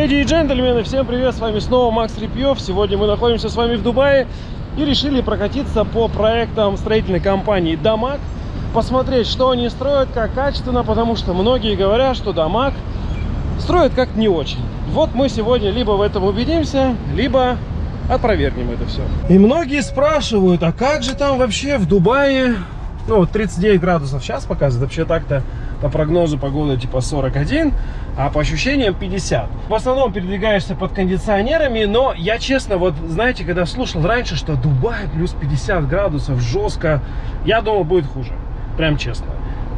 Леди и джентльмены, всем привет, с вами снова Макс Репьев. Сегодня мы находимся с вами в Дубае и решили прокатиться по проектам строительной компании Дамаг. Посмотреть, что они строят, как качественно, потому что многие говорят, что Дамаг строят как не очень. Вот мы сегодня либо в этом убедимся, либо опровергнем это все. И многие спрашивают, а как же там вообще в Дубае, ну вот 39 градусов сейчас показывает, вообще так-то по прогнозу погоды типа 41, а по ощущениям 50. В основном передвигаешься под кондиционерами, но я честно, вот знаете, когда слушал раньше, что Дубай плюс 50 градусов, жестко, я думал будет хуже, прям честно.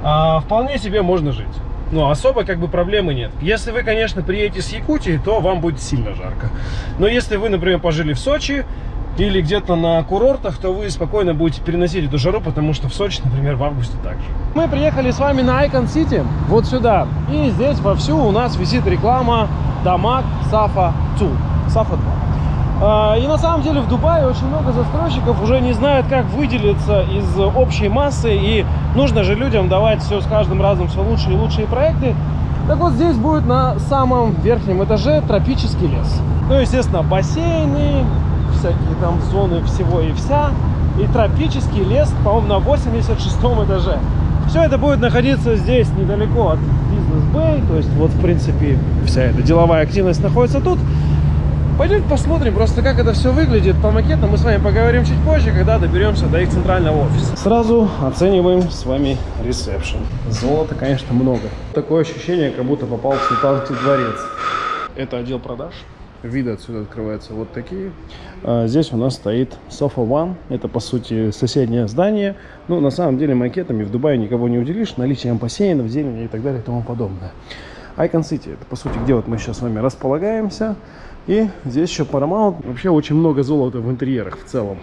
А, вполне себе можно жить. Но особо как бы проблемы нет. Если вы, конечно, приедете с Якутии, то вам будет сильно жарко. Но если вы, например, пожили в Сочи, или где-то на курортах, то вы спокойно будете переносить эту жару, потому что в Сочи, например, в августе также. Мы приехали с вами на Icon City, вот сюда. И здесь вовсю у нас висит реклама Дамаг Сафа 2. Сафа 2. И на самом деле в Дубае очень много застройщиков уже не знают, как выделиться из общей массы. И нужно же людям давать все с каждым разом все лучшие и лучшие проекты. Так вот здесь будет на самом верхнем этаже тропический лес. Ну, естественно, бассейны, всякие там зоны всего и вся. И тропический лес, по-моему, на 86 этаже. Все это будет находиться здесь, недалеко от бизнес-бэй. То есть, вот, в принципе, вся эта деловая активность находится тут. Пойдемте посмотрим просто, как это все выглядит по макетам. Мы с вами поговорим чуть позже, когда доберемся до их центрального офиса. Сразу оцениваем с вами ресепшн. Золота, конечно, много. Такое ощущение, как будто попал в Султанский дворец. Это отдел продаж виды отсюда открываются вот такие. А здесь у нас стоит Sofa One. Это, по сути, соседнее здание. Ну, на самом деле, макетами в Дубае никого не уделишь. Наличием бассейнов, зелени и так далее и тому подобное. Icon City. Это, по сути, где вот мы сейчас с вами располагаемся. И здесь еще Paramount. Вообще очень много золота в интерьерах в целом.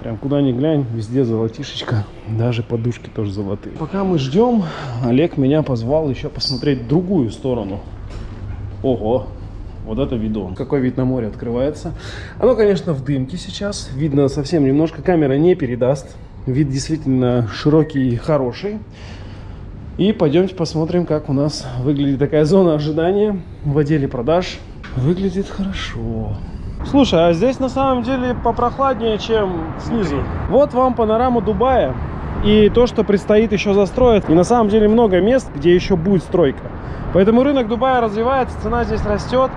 Прям куда ни глянь, везде золотишечка. Даже подушки тоже золотые. Пока мы ждем, Олег меня позвал еще посмотреть другую сторону. Ого, вот это видон. Какой вид на море открывается. Оно, конечно, в дымке сейчас. Видно совсем немножко. Камера не передаст. Вид действительно широкий и хороший. И пойдемте посмотрим, как у нас выглядит такая зона ожидания в отделе продаж. Выглядит хорошо. Слушай, а здесь на самом деле попрохладнее, чем снизу. Вот вам панорама Дубая и то, что предстоит еще застроить. И на самом деле много мест, где еще будет стройка. Поэтому рынок Дубая развивается, цена здесь растет.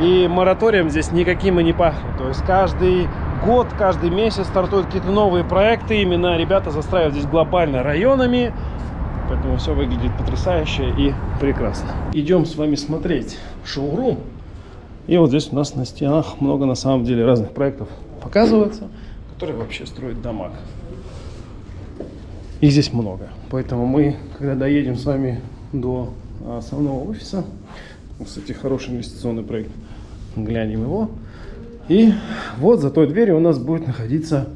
И мораторием здесь никаким и не пахнет. То есть каждый год, каждый месяц стартуют какие-то новые проекты. Именно ребята застраивают здесь глобально районами. Поэтому все выглядит потрясающе и прекрасно. Идем с вами смотреть шоурум. И вот здесь у нас на стенах много на самом деле разных проектов показывается, которые вообще строят дома. И здесь много. Поэтому мы, когда доедем с вами до основного офиса, кстати, хороший инвестиционный проект, глянем его. И вот за той дверью у нас будет находиться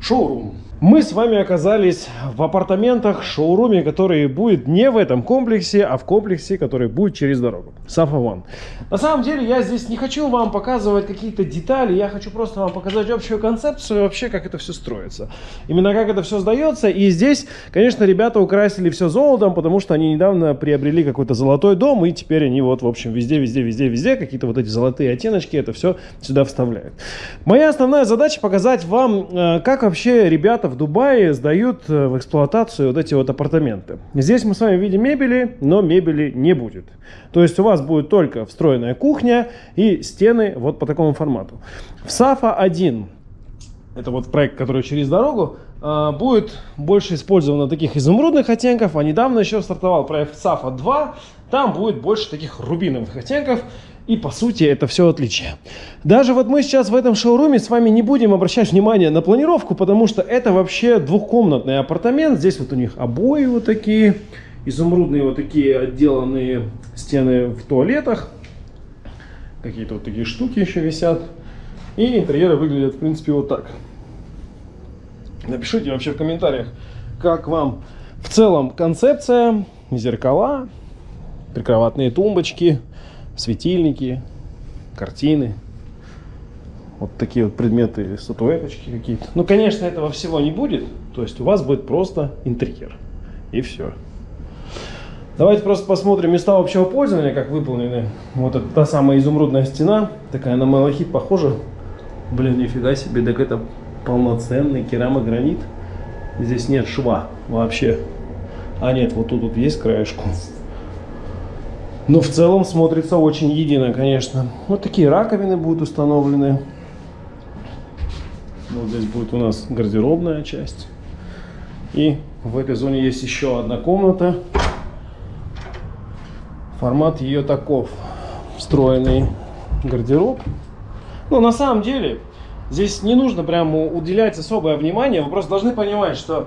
шоурум. Мы с вами оказались в апартаментах, шоуруме, который будет не в этом комплексе, а в комплексе, который будет через дорогу. Сафа One. На самом деле я здесь не хочу вам показывать какие-то детали, я хочу просто вам показать общую концепцию, вообще как это все строится. Именно как это все сдается. И здесь, конечно, ребята украсили все золотом, потому что они недавно приобрели какой-то золотой дом, и теперь они вот, в общем, везде, везде, везде, везде какие-то вот эти золотые оттеночки, это все сюда вставляют. Моя основная задача показать вам, э, как вообще ребята в Дубае сдают э, в эксплуатацию вот эти вот апартаменты. Здесь мы с вами видим мебели, но мебели не будет. То есть у вас будет только встроенная кухня и стены вот по такому формату. В Сафа 1, это вот проект, который через дорогу, э, будет больше использовано таких изумрудных оттенков, а недавно еще стартовал проект Сафа 2, там будет больше таких рубиновых оттенков. И по сути это все отличие. Даже вот мы сейчас в этом шоуруме с вами не будем обращать внимание на планировку, потому что это вообще двухкомнатный апартамент. Здесь вот у них обои вот такие, изумрудные вот такие отделанные стены в туалетах. Какие-то вот такие штуки еще висят. И интерьеры выглядят в принципе вот так. Напишите вообще в комментариях, как вам в целом концепция, зеркала, прикроватные тумбочки, светильники, картины. Вот такие вот предметы, статуэточки какие-то. Ну, конечно, этого всего не будет. То есть у вас будет просто интерьер. И все. Давайте просто посмотрим места общего пользования, как выполнены. Вот это та самая изумрудная стена, такая на малахит похожа. Блин, нифига себе, так это полноценный керамогранит. Здесь нет шва вообще. А нет, вот тут вот есть краешку. Но в целом смотрится очень едино, конечно. Вот такие раковины будут установлены. Вот здесь будет у нас гардеробная часть. И в этой зоне есть еще одна комната. Формат ее таков. Встроенный гардероб. Но на самом деле здесь не нужно прямо уделять особое внимание. Вы просто должны понимать, что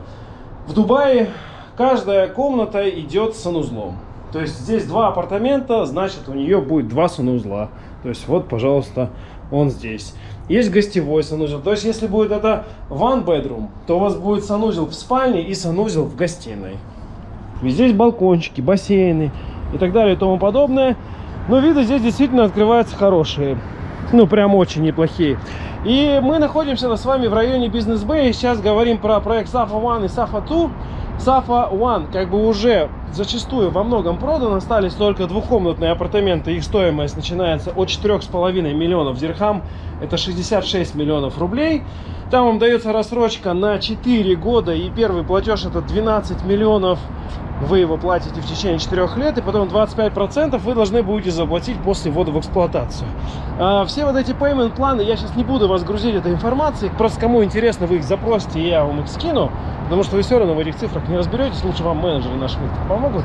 в Дубае каждая комната идет с санузлом. То есть здесь два апартамента, значит у нее будет два санузла. То есть вот, пожалуйста, он здесь. Есть гостевой санузел. То есть если будет это one bedroom, то у вас будет санузел в спальне и санузел в гостиной. И здесь балкончики, бассейны и так далее и тому подобное. Но виды здесь действительно открываются хорошие. Ну, прям очень неплохие. И мы находимся с вами в районе Бизнес Бэй. Сейчас говорим про проект Safa One и Safa 2. Safa One как бы уже зачастую во многом продан. Остались только двухкомнатные апартаменты. Их стоимость начинается от 4,5 миллионов дирхам. Это 66 миллионов рублей. Там вам дается рассрочка на 4 года. И первый платеж это 12 миллионов вы его платите в течение 4 лет, и потом 25% вы должны будете заплатить после ввода в эксплуатацию. А, все вот эти payment планы, я сейчас не буду вас грузить этой информацией, просто кому интересно, вы их запросите, я вам их скину, потому что вы все равно в этих цифрах не разберетесь, лучше вам менеджеры наши помогут.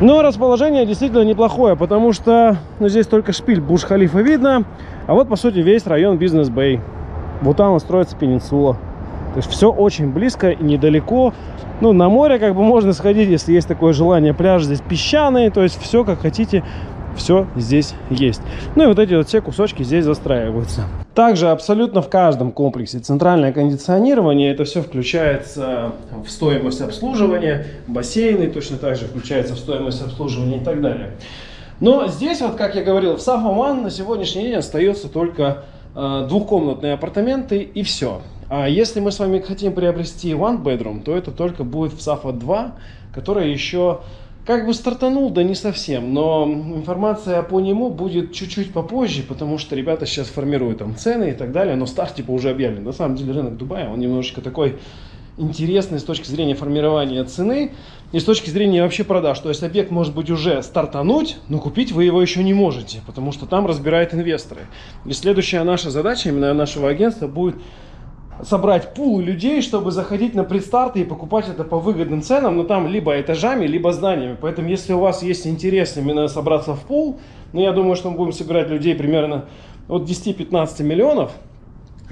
Но расположение действительно неплохое, потому что ну, здесь только шпиль Буш-Халифа видно, а вот по сути весь район Бизнес-Бэй. Вот там строится пенинсула. То есть все очень близко и недалеко. Ну, на море как бы можно сходить, если есть такое желание. Пляж здесь песчаный, то есть все как хотите, все здесь есть. Ну и вот эти вот все кусочки здесь застраиваются. Также абсолютно в каждом комплексе центральное кондиционирование, это все включается в стоимость обслуживания, бассейны точно так же включается в стоимость обслуживания и так далее. Но здесь, вот как я говорил, в Сафоман на сегодняшний день остается только э, двухкомнатные апартаменты и все. А если мы с вами хотим приобрести one bedroom, то это только будет в Safa 2, которая еще как бы стартанул, да не совсем, но информация по нему будет чуть-чуть попозже, потому что ребята сейчас формируют там цены и так далее, но старт типа уже объявлен. На самом деле рынок Дубая, он немножечко такой интересный с точки зрения формирования цены и с точки зрения вообще продаж. То есть объект может быть уже стартануть, но купить вы его еще не можете, потому что там разбирают инвесторы. И следующая наша задача именно нашего агентства будет собрать пул людей, чтобы заходить на предстарты и покупать это по выгодным ценам, но там либо этажами, либо зданиями. Поэтому, если у вас есть интерес именно собраться в пул, ну, я думаю, что мы будем собирать людей примерно от 10-15 миллионов,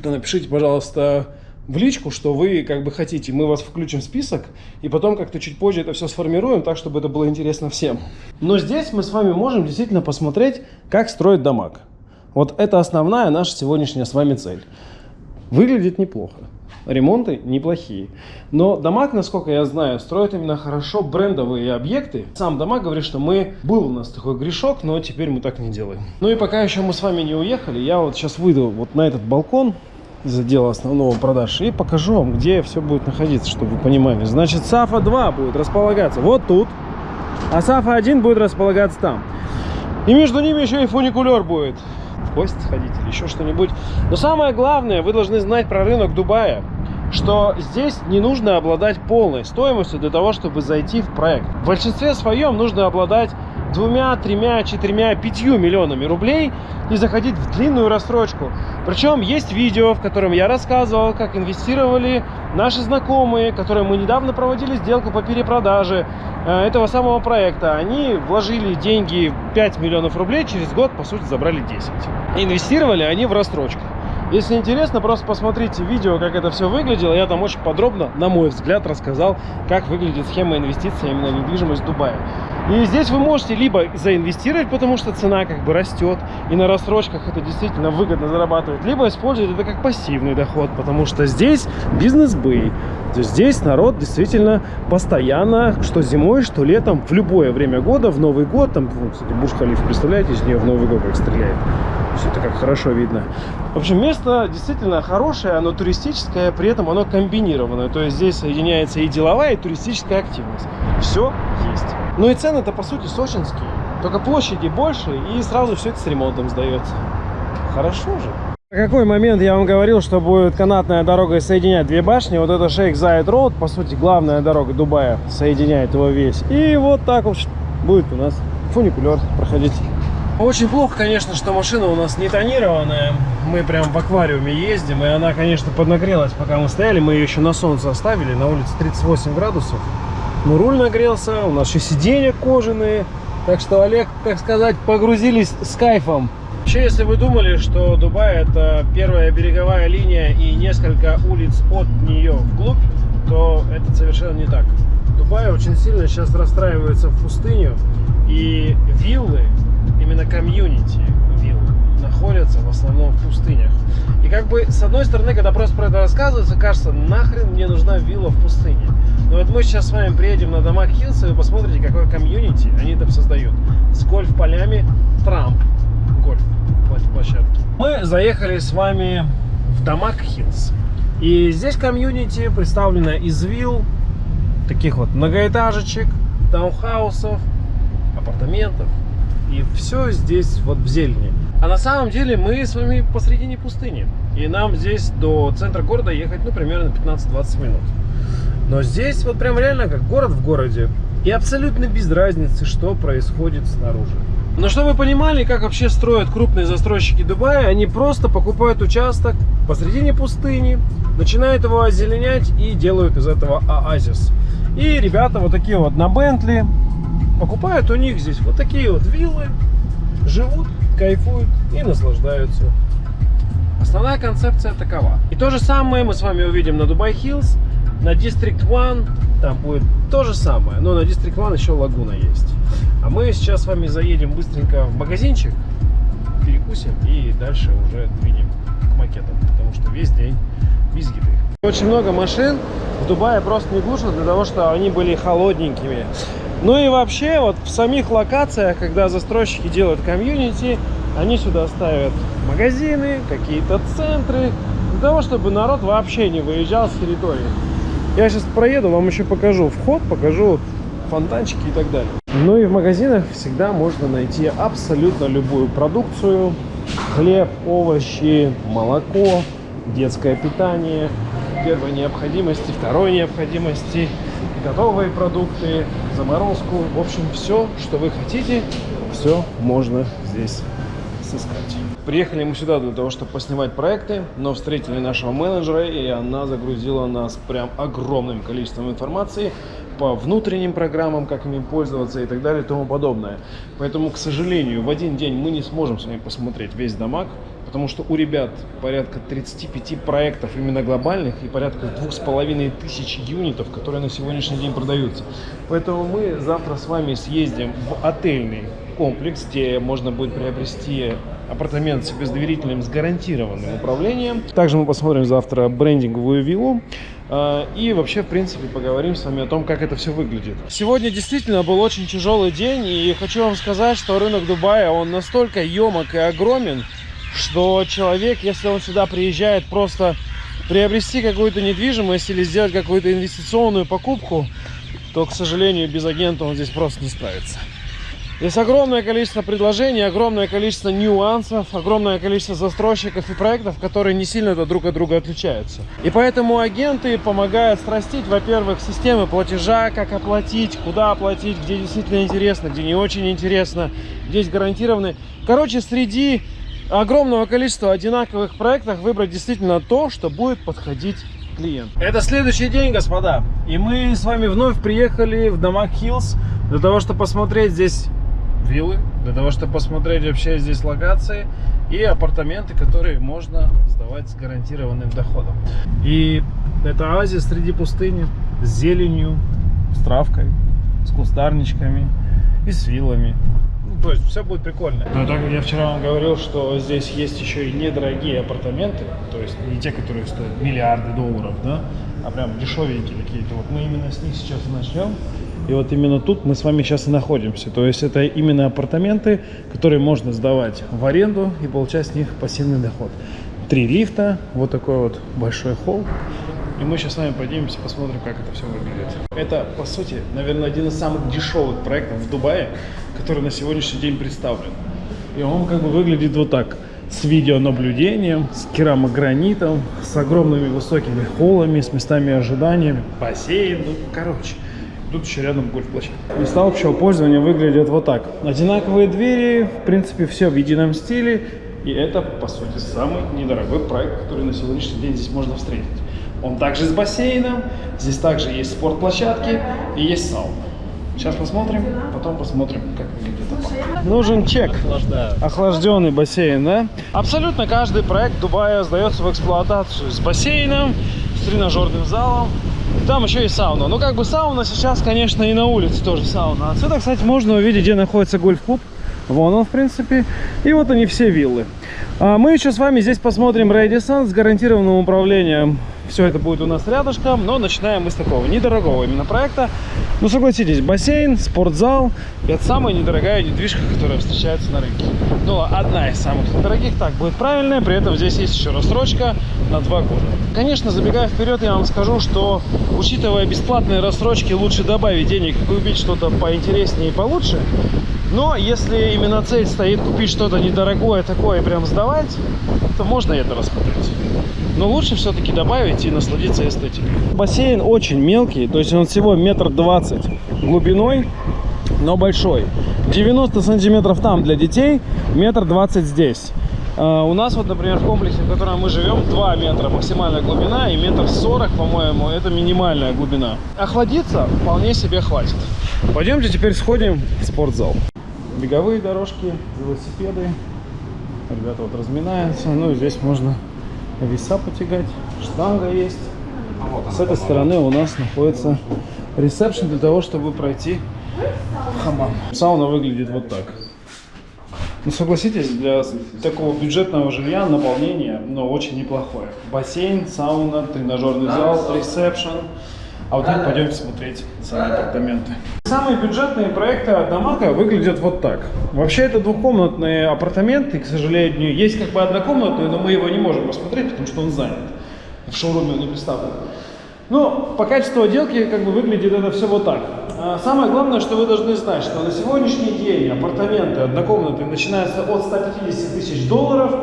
то напишите, пожалуйста, в личку, что вы как бы хотите. Мы вас включим в список, и потом как-то чуть позже это все сформируем, так, чтобы это было интересно всем. Но здесь мы с вами можем действительно посмотреть, как строить дамаг. Вот это основная наша сегодняшняя с вами цель. Выглядит неплохо. Ремонты неплохие. Но Дамаг, насколько я знаю, строит именно хорошо брендовые объекты. Сам Дамаг говорит, что мы... Был у нас такой грешок, но теперь мы так не делаем. Ну и пока еще мы с вами не уехали, я вот сейчас выйду вот на этот балкон из отдела основного продаж и покажу вам, где все будет находиться, чтобы вы понимали. Значит, Сафа 2 будет располагаться вот тут, а Сафа 1 будет располагаться там. И между ними еще и фуникулер будет гости сходить или еще что-нибудь. Но самое главное, вы должны знать про рынок Дубая, что здесь не нужно обладать полной стоимостью для того, чтобы зайти в проект. В большинстве своем нужно обладать двумя, тремя, четырьмя, пятью миллионами рублей и заходить в длинную рассрочку. Причем есть видео, в котором я рассказывал, как инвестировали наши знакомые, которые мы недавно проводили сделку по перепродаже э, этого самого проекта. Они вложили деньги 5 миллионов рублей, через год, по сути, забрали 10. Инвестировали они в рассрочку. Если интересно, просто посмотрите видео, как это все выглядело. Я там очень подробно, на мой взгляд, рассказал, как выглядит схема инвестиций именно в недвижимость в Дубае. И здесь вы можете либо заинвестировать, потому что цена как бы растет, и на рассрочках это действительно выгодно зарабатывать, либо использовать это как пассивный доход, потому что здесь бизнес-бэй. То есть здесь народ действительно постоянно, что зимой, что летом, в любое время года, в Новый год, там, ну, кстати, Буш-Халиф, представляете, из нее в Новый год как стреляет. Все это как хорошо видно. В общем, место действительно хорошее, оно туристическое, при этом оно комбинированное. То есть здесь соединяется и деловая, и туристическая активность. Все есть. Ну и цены-то, по сути, сочинские. Только площади больше, и сразу все это с ремонтом сдается. Хорошо же. В какой момент я вам говорил, что будет канатная дорога соединять две башни? Вот это Шейх Зайд Роуд, по сути, главная дорога Дубая, соединяет его весь. И вот так вот будет у нас фуникулер проходить. Очень плохо, конечно, что машина у нас не тонированная. Мы прям в аквариуме ездим, и она, конечно, поднагрелась, пока мы стояли. Мы ее еще на солнце оставили, на улице 38 градусов. Ну, руль нагрелся, у нас еще сиденья кожаные. Так что, Олег, так сказать, погрузились с кайфом. Вообще, если вы думали, что Дубай это первая береговая линия и несколько улиц от нее вглубь, то это совершенно не так. Дубай очень сильно сейчас расстраивается в пустыню, и виллы, именно комьюнити виллы, находятся в основном в пустынях. И как бы, с одной стороны, когда просто про это рассказывается, кажется, нахрен мне нужна вилла в пустыне. Но вот мы сейчас с вами приедем на DAMAC Hills, и вы посмотрите, какое комьюнити они там создают. С гольф-полями Trump гольф площадке. Мы заехали с вами в DAMAC Hills. И здесь комьюнити представлено из вилл, таких вот многоэтажечек, таунхаусов, апартаментов. И все здесь вот в зелени. А на самом деле мы с вами посредине пустыни. И нам здесь до центра города ехать, ну, примерно 15-20 минут. Но здесь вот прям реально как город в городе. И абсолютно без разницы, что происходит снаружи. Но чтобы вы понимали, как вообще строят крупные застройщики Дубая, они просто покупают участок посредине пустыни, начинают его озеленять и делают из этого оазис. И ребята вот такие вот на Бентли покупают у них здесь вот такие вот виллы, живут, кайфуют и наслаждаются. Основная концепция такова. И то же самое мы с вами увидим на Дубай Хиллз, на District One, там будет то же самое, но на District One еще лагуна есть. А мы сейчас с вами заедем быстренько в магазинчик, перекусим и дальше уже двинем к макетам, потому что весь день без. Очень много машин в Дубае просто не глушат для того, чтобы они были холодненькими. Ну и вообще, вот в самих локациях, когда застройщики делают комьюнити, они сюда ставят магазины, какие-то центры, для того, чтобы народ вообще не выезжал с территории. Я сейчас проеду, вам еще покажу вход, покажу фонтанчики и так далее. Ну и в магазинах всегда можно найти абсолютно любую продукцию. Хлеб, овощи, молоко, детское питание, первой необходимости, второй необходимости, готовые продукты, заморозку. В общем, все, что вы хотите, все можно здесь сыскать. Приехали мы сюда для того, чтобы поснимать проекты, но встретили нашего менеджера, и она загрузила нас прям огромным количеством информации по внутренним программам, как ими пользоваться и так далее и тому подобное. Поэтому, к сожалению, в один день мы не сможем с вами посмотреть весь дамаг, потому что у ребят порядка 35 проектов именно глобальных и порядка двух с половиной тысяч юнитов, которые на сегодняшний день продаются. Поэтому мы завтра с вами съездим в отельный комплекс, где можно будет приобрести апартамент себе с доверительным, с гарантированным управлением. Также мы посмотрим завтра брендинговую виллу. А, и вообще, в принципе, поговорим с вами о том, как это все выглядит. Сегодня действительно был очень тяжелый день, и хочу вам сказать, что рынок Дубая, он настолько емок и огромен, что человек, если он сюда приезжает просто приобрести какую-то недвижимость или сделать какую-то инвестиционную покупку, то, к сожалению, без агента он здесь просто не справится. Здесь огромное количество предложений, огромное количество нюансов, огромное количество застройщиков и проектов, которые не сильно друг от друга отличаются. И поэтому агенты помогают срастить, во-первых, системы платежа, как оплатить, куда оплатить, где действительно интересно, где не очень интересно, здесь гарантированы. Короче, среди огромного количества одинаковых проектов выбрать действительно то, что будет подходить клиент. Это следующий день, господа. И мы с вами вновь приехали в Дамаг Хиллз для того, чтобы посмотреть здесь виллы, для того, чтобы посмотреть вообще здесь локации и апартаменты, которые можно сдавать с гарантированным доходом. И это оазис среди пустыни с зеленью, с травкой, с кустарничками и с виллами. Ну, то есть все будет прикольно. Но так как я вчера вам говорил, что здесь есть еще и недорогие апартаменты, то есть не те, которые стоят миллиарды долларов, да, а прям дешевенькие какие-то. Вот мы именно с них сейчас начнем. И вот именно тут мы с вами сейчас и находимся. То есть это именно апартаменты, которые можно сдавать в аренду и получать с них пассивный доход. Три лифта, вот такой вот большой холл. И мы сейчас с вами поднимемся, посмотрим, как это все выглядит. Это, по сути, наверное, один из самых дешевых проектов в Дубае, который на сегодняшний день представлен. И он как бы выглядит вот так. С видеонаблюдением, с керамогранитом, с огромными высокими холлами, с местами ожидания, бассейн, ну, короче. Тут еще рядом гольф-площадка. Места общего пользования выглядят вот так. Одинаковые двери, в принципе, все в едином стиле. И это, по сути, самый недорогой проект, который на сегодняшний день здесь можно встретить. Он также с бассейном, здесь также есть спортплощадки и есть сауна. Сейчас посмотрим, потом посмотрим, как выглядит апарт. Нужен чек. Охлажденный бассейн, да? Абсолютно каждый проект Дубая сдается в эксплуатацию с бассейном, с тренажерным залом. Там еще и сауна. Ну, как бы сауна сейчас, конечно, и на улице тоже сауна. Отсюда, кстати, можно увидеть, где находится гольф-клуб. Вон он, в принципе. И вот они все виллы. А мы еще с вами здесь посмотрим Рэдисон с гарантированным управлением все это будет у нас рядышком, но начинаем мы с такого недорогого именно проекта. Ну, согласитесь, бассейн, спортзал – это самая недорогая недвижка, которая встречается на рынке. Ну, одна из самых недорогих, так будет правильно. При этом здесь есть еще рассрочка на два года. Конечно, забегая вперед, я вам скажу, что, учитывая бесплатные рассрочки, лучше добавить денег и купить что-то поинтереснее и получше. Но если именно цель стоит купить что-то недорогое такое и прям сдавать, то можно это рассмотреть. Но лучше все-таки добавить и насладиться эстетикой. Бассейн очень мелкий, то есть он всего метр двадцать глубиной, но большой. 90 сантиметров там для детей, метр двадцать здесь. Uh, у нас вот, например, в комплексе, в котором мы живем, 2 метра максимальная глубина и метр сорок, по-моему, это минимальная глубина. Охладиться вполне себе хватит. Пойдемте теперь сходим в спортзал. Беговые дорожки, велосипеды. Ребята вот разминаются. Ну и здесь можно веса потягать, штанга есть. С этой стороны у нас находится ресепшн для того, чтобы пройти хамам. Сауна выглядит вот так. Ну, согласитесь, для такого бюджетного жилья наполнение, но очень неплохое. Бассейн, сауна, тренажерный зал, ресепшн. А вот так пойдемте смотреть сами апартаменты. Самые бюджетные проекты от Дамака выглядят вот так. Вообще это двухкомнатные апартаменты, к сожалению. Есть как бы однокомнатные, но мы его не можем посмотреть, потому что он занят. В шоуруме он не представлен. Но по качеству отделки как бы выглядит это все вот так. А самое главное, что вы должны знать, что на сегодняшний день апартаменты однокомнатные начинаются от 150 тысяч долларов.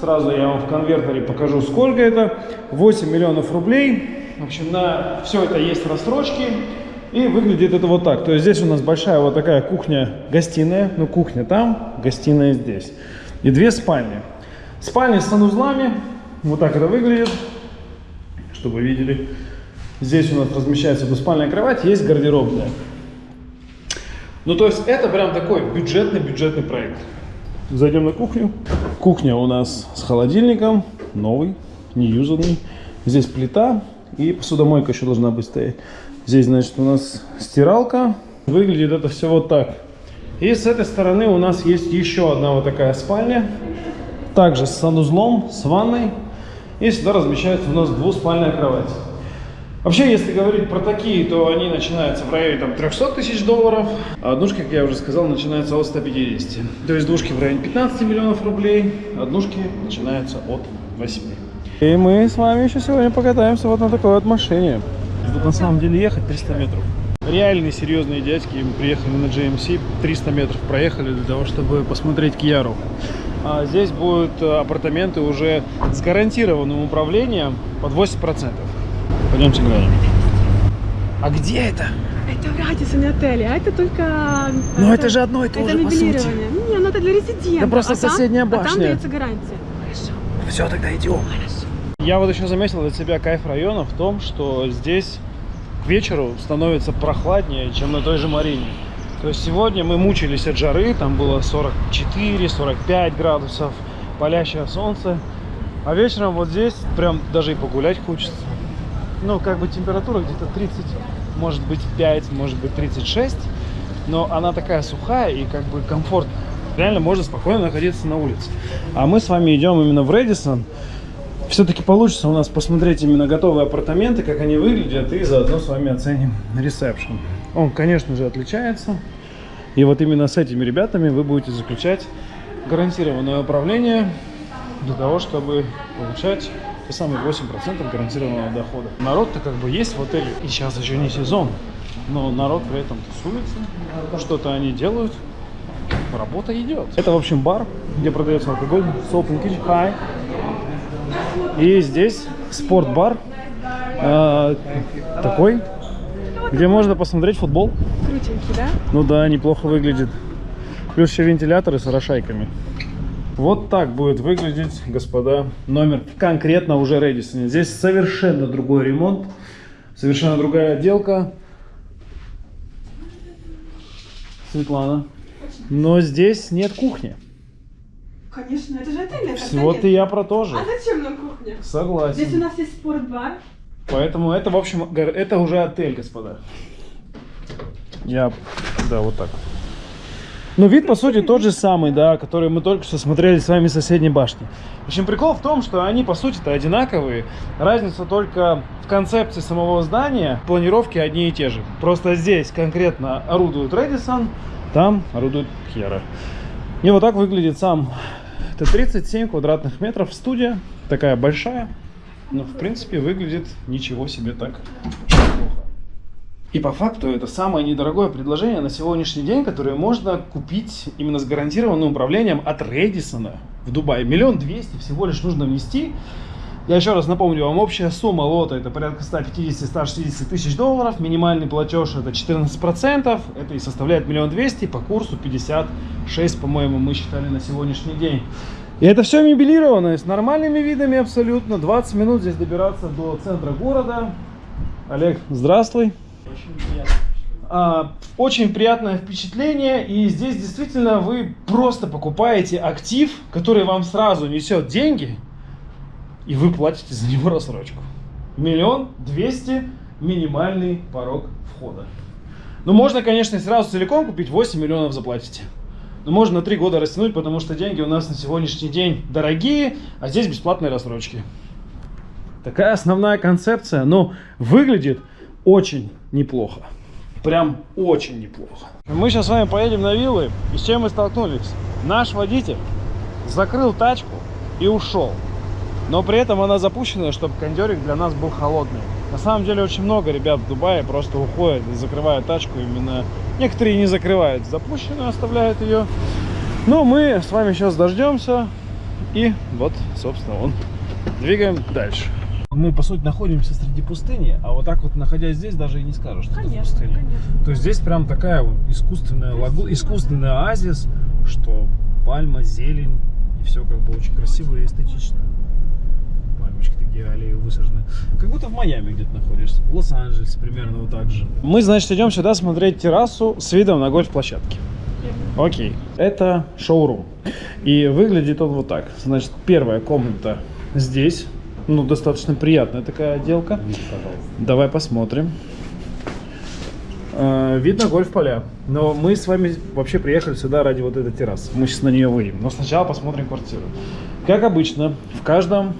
Сразу я вам в конвертере покажу, сколько это. 8 миллионов рублей. В общем, на все это есть рассрочки. И выглядит это вот так. То есть здесь у нас большая вот такая кухня-гостиная. Ну, кухня там, гостиная здесь. И две спальни. Спальни с санузлами. Вот так это выглядит. Чтобы вы видели. Здесь у нас размещается двуспальная кровать, есть гардеробная. Ну, то есть это прям такой бюджетный-бюджетный проект. Зайдем на кухню. Кухня у нас с холодильником, новый, неюзанный. Здесь плита, и посудомойка еще должна быть стоять. Здесь, значит, у нас стиралка. Выглядит это все вот так. И с этой стороны у нас есть еще одна вот такая спальня. Также с санузлом, с ванной. И сюда размещается у нас двуспальная кровать. Вообще, если говорить про такие, то они начинаются в районе там, 300 тысяч долларов. А однушки, как я уже сказал, начинаются от 150. То есть двушки в районе 15 миллионов рублей, однушки начинаются от 8. И мы с вами еще сегодня покатаемся вот на такой вот машине. Тут на самом деле ехать 300 метров. Реальные серьезные дядьки, мы приехали на GMC, 300 метров проехали для того, чтобы посмотреть Кьяру. А здесь будут апартаменты уже с гарантированным управлением под 80%. Пойдемте глянем. А где это? Это в Радисоне отеле, а это только... Но это, это же одно и то это же, по сути. Не, ну это для резидентов. Да просто а соседняя там, башня. А там дается гарантия. Хорошо. Все, тогда идем. Хорошо. Я вот еще заметил для себя кайф района в том, что здесь к вечеру становится прохладнее, чем на той же Марине. То есть сегодня мы мучились от жары, там было 44-45 градусов, палящее солнце. А вечером вот здесь прям даже и погулять хочется. Ну, как бы температура где-то 30, может быть 5, может быть 36. Но она такая сухая и как бы комфортная. Реально можно спокойно находиться на улице. А мы с вами идем именно в Редисон все-таки получится у нас посмотреть именно готовые апартаменты, как они выглядят, и заодно с вами оценим ресепшн. Он, конечно же, отличается. И вот именно с этими ребятами вы будете заключать гарантированное управление для того, чтобы получать те самые 8% гарантированного дохода. Народ-то как бы есть в отеле, и сейчас еще не сезон, но народ при этом тусуется, что-то они делают, работа идет. Это, в общем, бар, где продается алкоголь, Soul Kitchen High. И здесь спортбар э, такой, где можно посмотреть футбол. Крутенький, да? Ну да, неплохо выглядит. Плюс еще вентиляторы с орошайками. Вот так будет выглядеть, господа, номер конкретно уже Редисон. Здесь совершенно другой ремонт, совершенно другая отделка. Светлана. Но здесь нет кухни. Конечно, это же отель, это Вот и я про то же. А зачем нам кухня? Здесь у Согласен. нас есть спортбар. Поэтому это, в общем, это уже отель, господа. Я, да, вот так. Ну, вид, по сути, тот же самый, да, который мы только что смотрели с вами с соседней башни. В общем, прикол в том, что они, по сути-то, одинаковые. Разница только в концепции самого здания, планировки одни и те же. Просто здесь конкретно орудует Редисон, там орудует Кьера. И вот так выглядит сам. Это 37 квадратных метров студия, такая большая. Но, в принципе, выглядит ничего себе так неплохо. И по факту это самое недорогое предложение на сегодняшний день, которое можно купить именно с гарантированным управлением от Редисона в Дубае. Миллион двести всего лишь нужно внести. Я еще раз напомню вам, общая сумма лота это порядка 150-160 тысяч долларов. Минимальный платеж это 14%. Это и составляет миллион двести по курсу 56, по-моему, мы считали на сегодняшний день. И это все мебелированное, с нормальными видами абсолютно. 20 минут здесь добираться до центра города. Олег, здравствуй. А, Очень приятное впечатление, и здесь действительно вы просто покупаете актив, который вам сразу несет деньги, и вы платите за него рассрочку. Миллион двести минимальный порог входа. Ну, можно, конечно, сразу целиком купить, 8 миллионов заплатите. Но можно на 3 года растянуть, потому что деньги у нас на сегодняшний день дорогие, а здесь бесплатные рассрочки. Такая основная концепция, но выглядит очень неплохо. Прям очень неплохо. Мы сейчас с вами поедем на виллы, и с чем мы столкнулись? Наш водитель закрыл тачку и ушел. Но при этом она запущена, чтобы кондерик для нас был холодный. На самом деле очень много ребят в Дубае просто уходят и закрывают тачку именно... Некоторые не закрывают запущенную, оставляют ее. Но мы с вами сейчас дождемся. И вот, собственно, он. Двигаем дальше. Мы, по сути, находимся среди пустыни, а вот так вот, находясь здесь, даже и не скажешь, что это Конечно, пустыня. конечно. То есть здесь прям такая вот искусственная лагу... искусственный оазис, что пальма, зелень, и все как бы очень красиво и эстетично. Такие аллеи высажены. Как будто в Майами где-то находишься. В Лос-Анджелесе примерно вот так же. Мы, значит, идем сюда смотреть террасу с видом на гольф-площадки. Окей. Это шоурум. И выглядит он вот так. Значит, первая комната здесь. Ну, достаточно приятная такая отделка. Давай посмотрим. Э, Видно гольф-поля. Но мы с вами вообще приехали сюда ради вот этой террасы. Мы сейчас на нее выйдем. Но сначала посмотрим квартиру. Как обычно, в каждом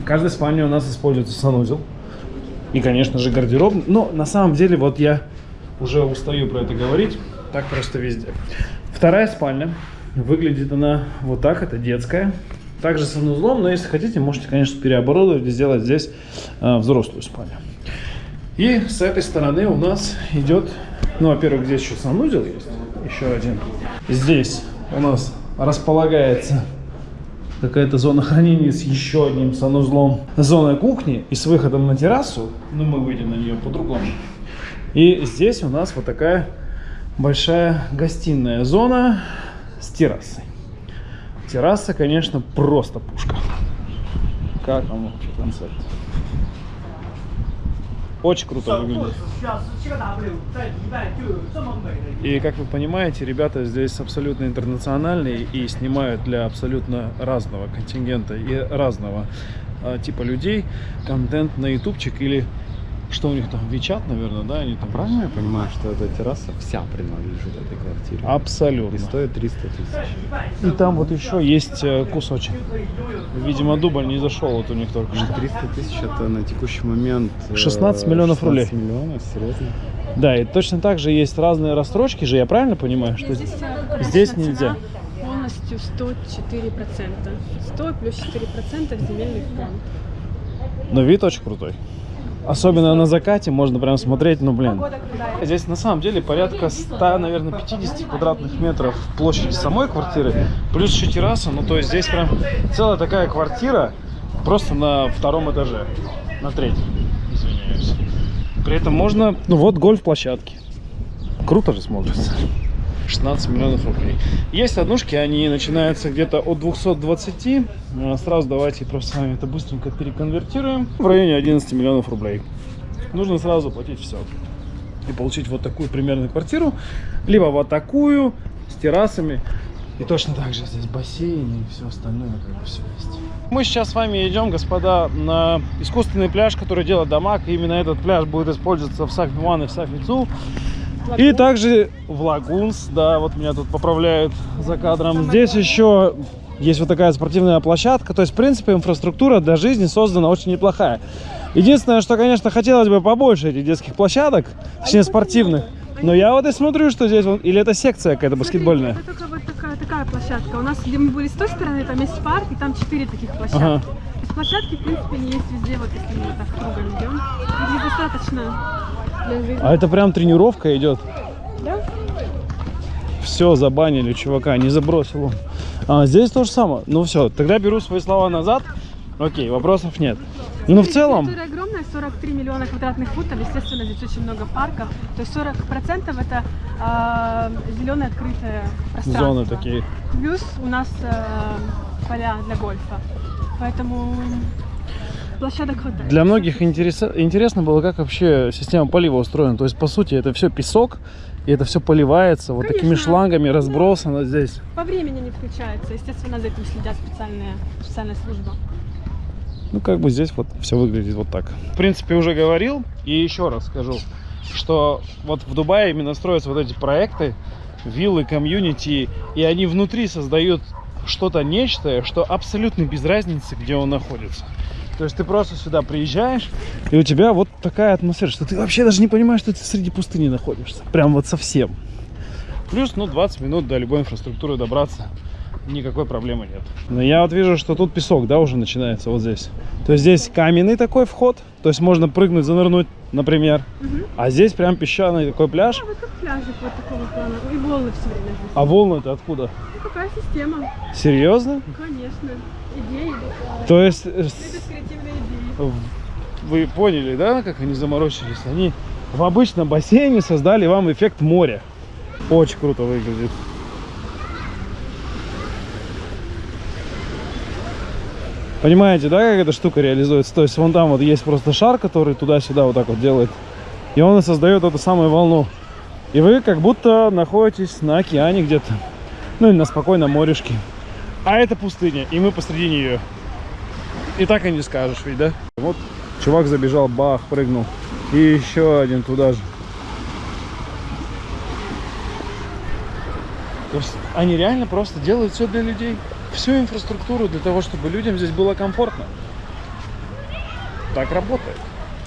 в каждой спальне у нас используется санузел. И, конечно же, гардероб. Но на самом деле, вот я уже устаю про это говорить. Так просто везде. Вторая спальня. Выглядит она вот так. Это детская. Также с санузлом, но если хотите, можете, конечно, переоборудовать и сделать здесь э, взрослую спальню. И с этой стороны у нас идет, ну, во-первых, здесь еще санузел есть, еще один. Здесь у нас располагается какая-то зона хранения с еще одним санузлом. Зона кухни и с выходом на террасу, ну, мы выйдем на нее по-другому. И здесь у нас вот такая большая гостиная зона с террасой. Терраса, конечно, просто пушка. Как вам вообще концепт? Очень круто выглядит. И как вы понимаете, ребята здесь абсолютно интернациональные и снимают для абсолютно разного контингента и разного а, типа людей контент на ютубчик или что у них там, Вичат, наверное, да? Они там... А правильно я понимаю, что эта терраса вся принадлежит этой квартире? Абсолютно. И стоит 300 тысяч. И там вот еще есть э, кусочек. Видимо, дубль не зашел вот у них только что. 300 тысяч это на текущий момент... Э, 16 миллионов 16 рублей. 16 миллионов, серьезно? Да, и точно так же есть разные рассрочки же, я правильно понимаю? Что здесь, здесь нельзя? Полностью 104%. 100 плюс 4% земельный фонд. Но вид очень крутой. Особенно на закате можно прям смотреть, ну блин. Здесь на самом деле порядка 100, наверное, 50 квадратных метров площади самой квартиры, плюс еще терраса, ну то есть здесь прям целая такая квартира просто на втором этаже, на третьем, извиняюсь. При этом можно, ну вот гольф-площадки. Круто же смотрится. 16 миллионов рублей. Есть однушки, они начинаются где-то от 220. А, Сразу давайте просто с вами это быстренько переконвертируем. В районе 11 миллионов рублей. Нужно сразу платить все. И получить вот такую примерно квартиру. Либо вот такую, с террасами. И точно так же здесь бассейн и все остальное, как бы все есть. Мы сейчас с вами идем, господа, на искусственный пляж, который делает Дамаг. И именно этот пляж будет использоваться в Сафи-1 и в Сафи-2. И также в Лагунс, да, вот меня тут поправляют за кадром. Здесь еще есть вот такая спортивная площадка. То есть, в принципе, инфраструктура для жизни создана очень неплохая. Единственное, что, конечно, хотелось бы побольше этих детских площадок, точнее, спортивных. Но я вот и смотрю, что здесь, вот- или это секция какая-то баскетбольная. Это только вот такая, такая площадка. У нас, где мы были с той стороны, там есть парк, и там четыре таких площадки. Ага. То есть площадки, в принципе, не есть везде, вот если мы так кругом идем. Здесь достаточно. А это прям тренировка идет. Да? Все, забанили чувака, не забросил он. А, здесь то же самое. Ну все, тогда беру свои слова назад. Окей, вопросов нет. Ну, в целом, Территория огромная, 43 миллиона квадратных футов, естественно, здесь очень много парков. То есть 40% это зеленое открытое пространство. зоны такие. Плюс у нас э, поля для гольфа. Поэтому площадок хватает. Для многих интереса- интересно было, как вообще система полива устроена. То есть, по сути, это все песок, и это все поливается вот такими шлангами, разбросано здесь. По времени не включается. Естественно, за этим следят специальные, специальная служба. Ну, как бы здесь вот все выглядит вот так. В принципе, уже говорил, и еще раз скажу, что вот в Дубае именно строятся вот эти проекты, виллы, комьюнити, и они внутри создают что-то нечто, что абсолютно без разницы, где он находится. То есть ты просто сюда приезжаешь, и у тебя вот такая атмосфера, что ты вообще даже не понимаешь, что ты среди пустыни находишься. Прям вот совсем. Плюс, ну, 20 минут до любой инфраструктуры добраться. Никакой проблемы нет. Но я вот вижу, что тут песок, да, уже начинается вот здесь. То есть здесь каменный такой вход, то есть можно прыгнуть, занырнуть, например. А здесь прям песчаный такой пляж. А вот как пляжик вот такого плана. И волны все время здесь. А волны-то откуда? Ну, какая система? Серьезно? Конечно. Идеи. да. То есть э, вы поняли, да, как они заморочились? Они в обычном бассейне создали вам эффект моря. Очень круто выглядит. Понимаете, да, как эта штука реализуется? То есть вон там вот есть просто шар, который туда-сюда вот так вот делает. И он создает эту самую волну. И вы как будто находитесь на океане где-то. Ну или на спокойном морешке. А это пустыня, и мы посреди нее. И так и не скажешь, ведь, да? Вот чувак забежал, бах, прыгнул. И еще один туда же. То есть они реально просто делают все для людей. Всю инфраструктуру для того, чтобы людям здесь было комфортно. Так работает.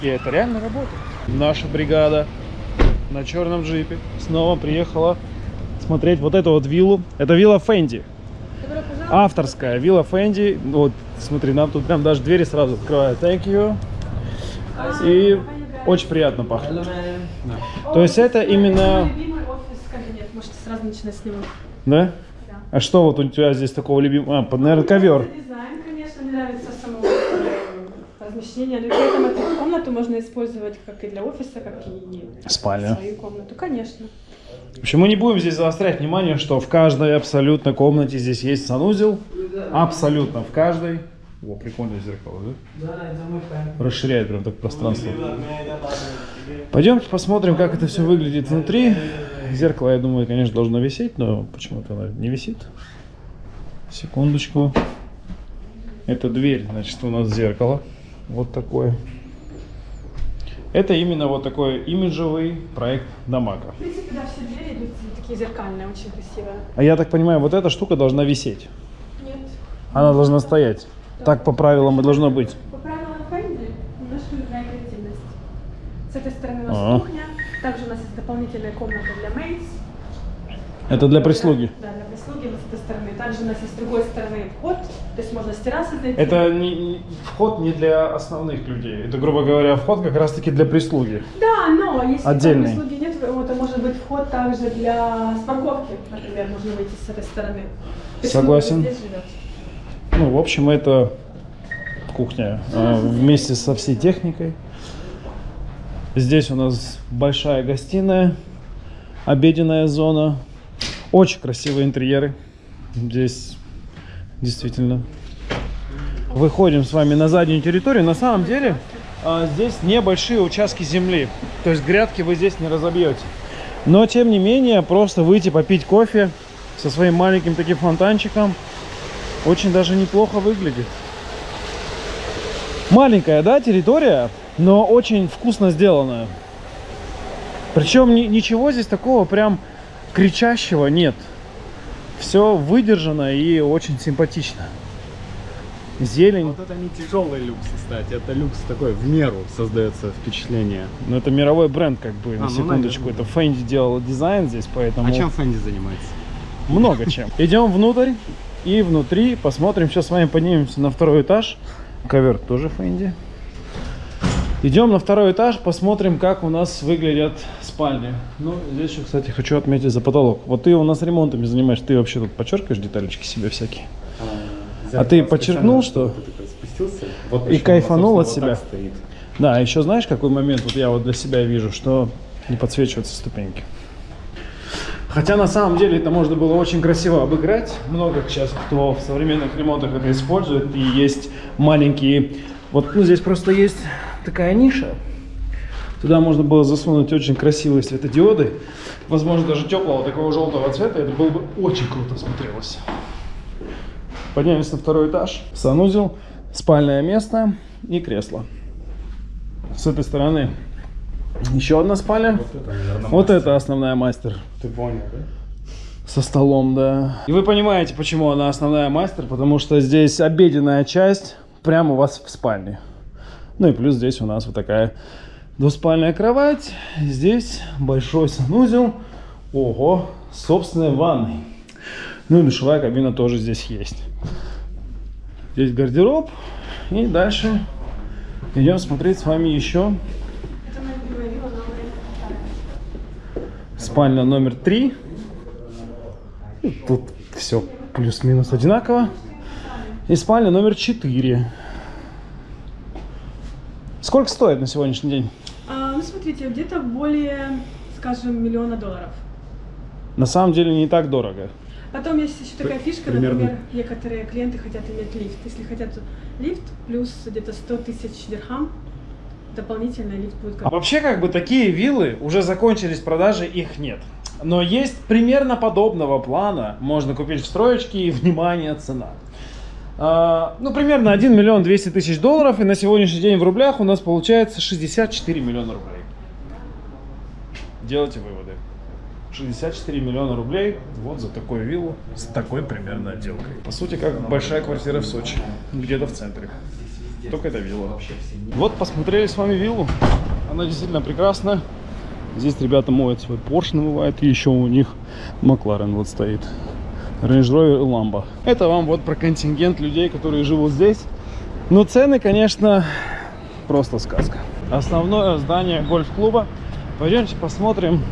И это реально работает. Наша бригада на черном джипе снова приехала смотреть вот эту вот виллу. Это вилла Фенди. Авторская вилла Фенди. Вот, смотри, нам тут прям даже двери сразу открывают. Thank you. И очень приятно пахнет. То есть это именно... Любимый офис кабинет. Можете сразу начинать с него. Да? А что вот у тебя здесь такого любимого? А, под, наверное, ковер. Дизайн, конечно, мне нравится само э, размещение. Но при этом эту комнату можно использовать как и для офиса, как и Спальня. свою комнату. Конечно. В общем, мы не будем здесь заострять внимание, что в каждой абсолютно комнате здесь есть санузел. Абсолютно в каждой. О, прикольное зеркало, да? Расширяет прям так пространство. Пойдемте посмотрим, как это все выглядит внутри. Зеркало, я думаю, конечно, должно висеть, но почему-то оно не висит. Секундочку. Это дверь, значит, у нас зеркало. Вот такое. Это именно вот такой имиджевый проект Дамака. В принципе, да, все двери идут такие зеркальные, очень красивые. А я так понимаю, вот эта штука должна висеть. Нет. Она должна стоять. Так по правилам и должно быть. По правилам Фэнди немножко другая креативность. С этой стороны у нас А. кухня, также у нас есть дополнительная комната для мейс. Это для прислуги. Да, для прислуги вот с этой стороны. Также у нас есть с другой стороны вход, то есть можно с террасы зайти. Это не, не- вход не для основных людей. Это, грубо говоря, вход как раз-таки для прислуги. Да, но если Отдельный. прислуги нет, то это может быть вход также для с парковки, например, можно выйти с этой стороны. Прислуга Согласен. Ну, в общем, это кухня э, вместе со всей техникой. Здесь у нас большая гостиная, обеденная зона. Очень красивые интерьеры. Здесь действительно. Выходим с вами на заднюю территорию. На самом деле а, здесь небольшие участки земли. То есть грядки вы здесь не разобьете. Но тем не менее, просто выйти попить кофе со своим маленьким таким фонтанчиком очень даже неплохо выглядит. Маленькая, да, территория, но очень вкусно сделанная. Причем ни- ничего здесь такого прям кричащего нет. Все выдержано и очень симпатично. Зелень. Вот это не тяжелый люкс, кстати. Это люкс такой в меру создается впечатление. Ну, это мировой бренд, как бы, А, на ну, секундочку. наверное. это Fendi делала дизайн здесь, поэтому А чем Фэнди занимается? много чем. Идем внутрь и внутри посмотрим. Сейчас с вами поднимемся на второй этаж. Ковер тоже Fendi. Идем на второй этаж, посмотрим, как у нас выглядят спальни. Ну, здесь еще, кстати, хочу отметить за потолок. Вот ты у нас ремонтами занимаешься, ты вообще тут подчеркиваешь деталечки себе всякие. А ты подчеркнул, что- спустился, вот И кайфанул от себя? вот. Да, еще знаешь, какой момент вот я вот для себя вижу, что не подсвечиваются ступеньки. Хотя на самом деле это можно было очень красиво обыграть. Много сейчас кто в современных ремонтах это использует. И есть маленькие... Вот ну, здесь просто есть такая ниша. Туда можно было засунуть очень красивые светодиоды. Возможно, даже теплого такого желтого цвета. Это было бы очень круто смотрелось. Поднимемся на второй этаж. Санузел, спальное место и кресло. С этой стороны еще одна спальня. Вот это, наверное, Вот мастер. это основная мастер. Ты понял, да? Со столом, да. И вы понимаете, почему она основная мастер, потому что здесь обеденная часть прямо у вас в спальне. Ну и плюс здесь у нас вот такая двуспальная кровать. Здесь большой санузел. Ого, собственная ванной. Ну и душевая кабина тоже здесь есть. Здесь гардероб. И дальше идем смотреть с вами еще. Спальня номер три. Тут все плюс-минус одинаково. И спальня номер четыре. Сколько стоит на сегодняшний день? А, ну, смотрите, где-то более, скажем, миллиона долларов. На самом деле не так дорого. Потом есть еще такая фишка, примерно. например, некоторые клиенты хотят иметь лифт. Если хотят лифт, плюс где-то 100 тысяч дирхам, дополнительно лифт будет А вообще как бы такие виллы уже закончились продажи, их нет. Но есть примерно подобного плана. Можно купить в строечке и, внимание, цена. А, ну, примерно 1 миллион 200 тысяч долларов. И на сегодняшний день в рублях у нас получается 64 миллиона рублей. Делайте выводы. 64 миллиона рублей вот за такую виллу с такой примерно отделкой. По сути, как большая квартира в Сочи, где-то в центре. Только это вилла. Вот посмотрели с вами виллу. Она действительно прекрасна. Здесь ребята моют свой Porsche, намывают. И еще у них Макларен вот стоит. Range Rover и Lambo. Это вам вот про контингент людей, которые живут здесь. Но цены, конечно, просто сказка. Основное здание гольф-клуба. Пойдемте посмотрим,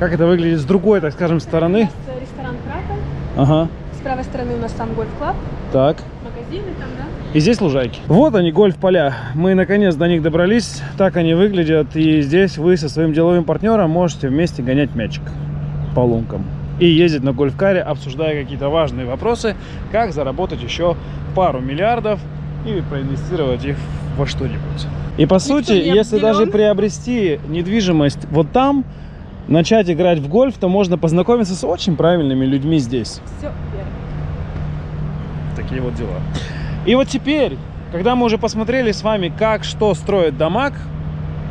как это выглядит с другой, так скажем, стороны. Это ресторан Крата. Ага, С правой стороны у нас сам гольф-клаб, так. магазины там, да? И здесь лужайки. Вот они, гольф-поля. Мы наконец до них добрались. Так они выглядят. И здесь вы со своим деловым партнером можете вместе гонять мячик по лункам. И ездить на гольф-каре, обсуждая какие-то важные вопросы, как заработать еще пару миллиардов и проинвестировать их во что-нибудь. И по сути, не если даже приобрести недвижимость вот там, начать играть в гольф, то можно познакомиться с очень правильными людьми здесь. Все верно. Такие вот дела. И вот теперь, когда мы уже посмотрели с вами, как что строит Дамаг,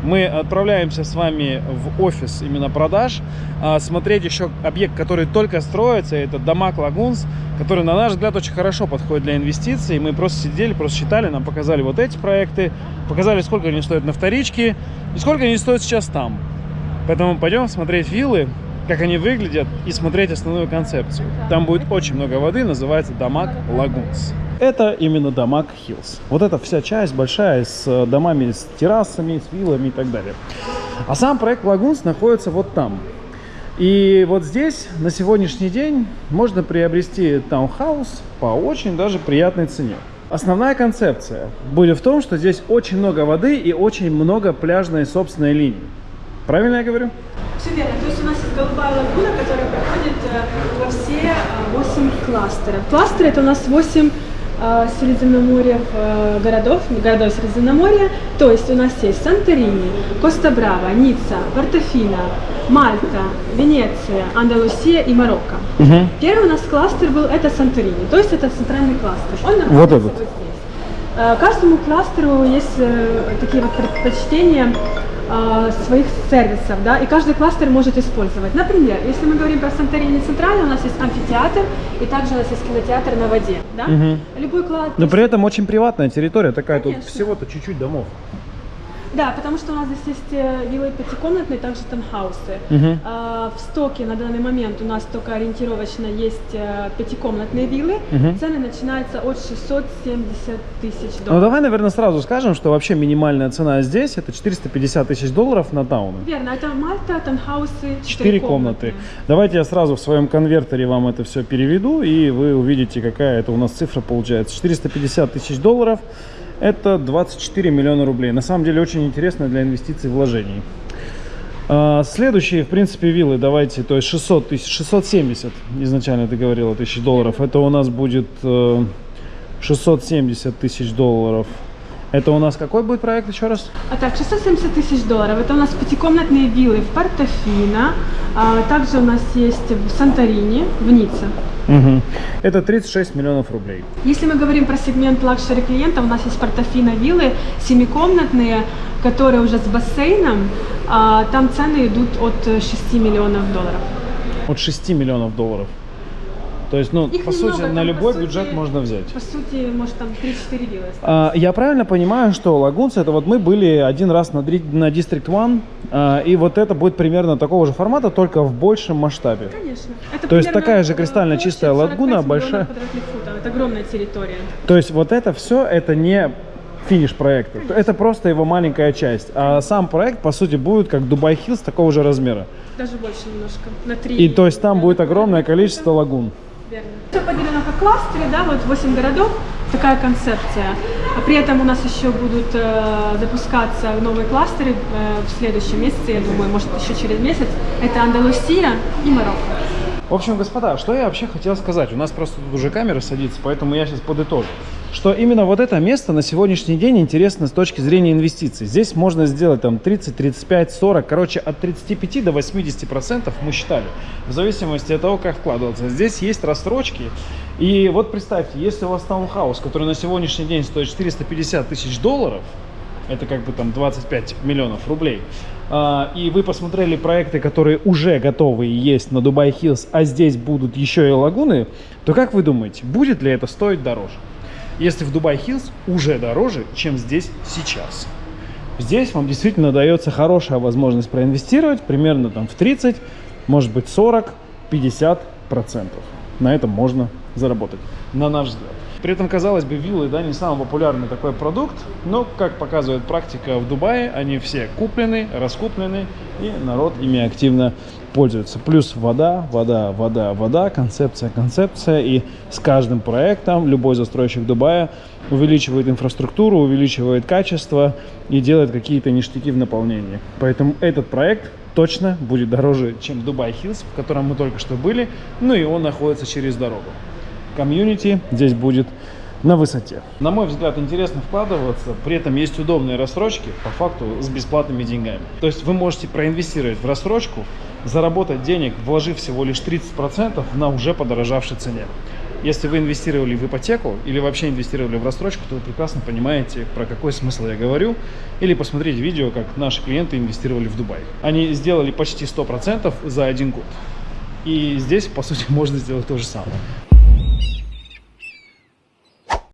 мы отправляемся с вами в офис именно продаж, а, смотреть еще объект, который только строится, это Дамаг Лагунс, который, на наш взгляд, очень хорошо подходит для инвестиций. Мы просто сидели, просто считали, нам показали вот эти проекты, показали, сколько они стоят на вторичке и сколько они стоят сейчас там. Поэтому пойдем смотреть виллы, как они выглядят, и смотреть основную концепцию. Там будет очень много воды, называется DAMAC Lagoons. Это именно DAMAC Hills. Вот эта вся часть большая с э, домами, с террасами, с виллами и так далее. А сам проект Lagoons находится вот там. И вот здесь на сегодняшний день можно приобрести таунхаус по очень даже приятной цене. Основная концепция будет в том, что здесь очень много воды и очень много пляжной собственной линии. Правильно я говорю? Все верно. То есть у нас есть голубая лагуна, которая проходит э, во все э, 8 кластеров. Кластеры это у нас 8 э, Средиземноморья э, городов, городов Средиземноморья. То есть у нас есть Санторини, Коста-Браво, Ницца, Портофино, Мальта, Венеция, Андалусия и Марокко. Угу. Первый у нас кластер был это Санторини, то есть это центральный кластер. Он находится Вот этот. вот здесь. Э, Каждому кластеру есть э, такие вот предпочтения э, своих сервисов, да, и каждый кластер может использовать. Например, если мы говорим про Санторини Центральный, у нас есть амфитеатр, и также у нас есть кинотеатр на воде, да. Мгм. Любой кластер. Но при этом очень приватная территория такая, тут Конечно. всего-то чуть-чуть домов. Да, потому что у нас здесь есть э, виллы пятикомнатные, также таунхаусы. Мгм. А, В стоке на данный момент у нас только ориентировочно есть э, пятикомнатные виллы. Мгм. Цены начинаются от 670 тысяч Ну долларов. давай, наверное, сразу скажем, что вообще минимальная цена здесь это 450 тысяч долларов на тауны. Верно, это Мальта, таунхаусы, Четыре комнаты. Давайте я сразу в своем конвертере вам это все переведу, и вы увидите, какая это у нас цифра получается. 450 тысяч долларов – это 24 миллиона рублей. На самом деле очень интересно для инвестиций и вложений. А, Следующие, в принципе, виллы, давайте, то есть 600 тысяч, 670, изначально ты говорила, тысяч долларов. Это у нас будет э, 670 тысяч долларов. Это у нас какой будет проект еще раз? А так, 670 тысяч долларов. Это у нас пятикомнатные виллы в Портофино. А, также у нас есть в Санторини, в Ницце. Мгм. Это 36 миллионов рублей. Если мы говорим про сегмент luxury клиента, у нас есть Портофино виллы, семикомнатные, которые уже с бассейном. А, там цены идут от э, 6 миллионов долларов. От 6 миллионов долларов. То есть, ну, Их по немного, сути, на любой сути, бюджет можно взять. По сути, может там 3-4 виллы. А, Я правильно понимаю, что Lagoons, это вот мы были один раз на, на District One, а, и вот это будет примерно такого же формата, только в большем масштабе. Конечно. Это То есть такая же кристально чистая 45 лагуна, большая. футов. Это огромная территория. То есть вот это все, это не финиш проекта. Это просто его маленькая часть. А сам проект, по сути, будет как Dubai Hills такого же размера. Даже больше немножко. На 3. И то есть там будет огромное количество лагун. Верно. Все поделено по кластеры, да, вот 8 городов, такая концепция. А при этом у нас еще будут э, запускаться новые кластеры э, в следующем месяце, я думаю, может еще через месяц. Это Андалусия и Марокко. В общем, господа, что я вообще хотел сказать? У нас просто тут уже камера садится, поэтому я сейчас подытожу. Что именно вот это место на сегодняшний день интересно с точки зрения инвестиций. Здесь можно сделать там 30, 35, 40, короче, от 35 до 80 процентов мы считали. В зависимости от того, как вкладываться. Здесь есть рассрочки. И вот представьте, если у вас таунхаус, который на сегодняшний день стоит 450 тысяч долларов, это как бы там 25 миллионов рублей. А, И вы посмотрели проекты, которые уже готовы есть на Дубай Хиллз, а здесь будут еще и лагуны, то как вы думаете, будет ли это стоить дороже? Если в Дубай Хиллз уже дороже, чем здесь сейчас. Здесь вам действительно дается хорошая возможность проинвестировать примерно там в 30, может быть 40, 50 процентов. На этом можно заработать, на наш взгляд. При этом, казалось бы, виллы, да, не самый популярный такой продукт, но, как показывает практика в Дубае, они все куплены, раскуплены, и народ ими активно пользуется. Плюс вода, вода, вода, вода, концепция, концепция. И с каждым проектом любой застройщик Дубая увеличивает инфраструктуру, увеличивает качество и делает какие-то ништяки в наполнении. Поэтому этот проект точно будет дороже, чем Дубай Хиллз, в котором мы только что были, ну и он находится через дорогу комьюнити здесь будет на высоте. На мой взгляд, интересно вкладываться, при этом есть удобные рассрочки, по факту с бесплатными деньгами. То есть вы можете проинвестировать в рассрочку, заработать денег, вложив всего лишь 30% на уже подорожавшей цене. Если вы инвестировали в ипотеку или вообще инвестировали в рассрочку, то вы прекрасно понимаете, про какой смысл я говорю. Или посмотрите видео, как наши клиенты инвестировали в Дубай. Они сделали почти 100% за один год. И здесь, по сути, можно сделать то же самое.